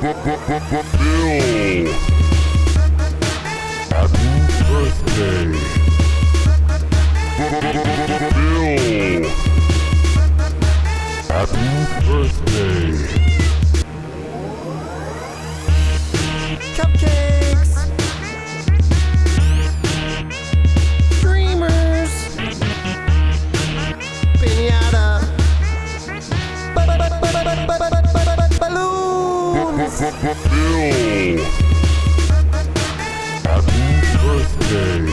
Happy birthday. Happy birthday. Cupcakes! Happy birthday.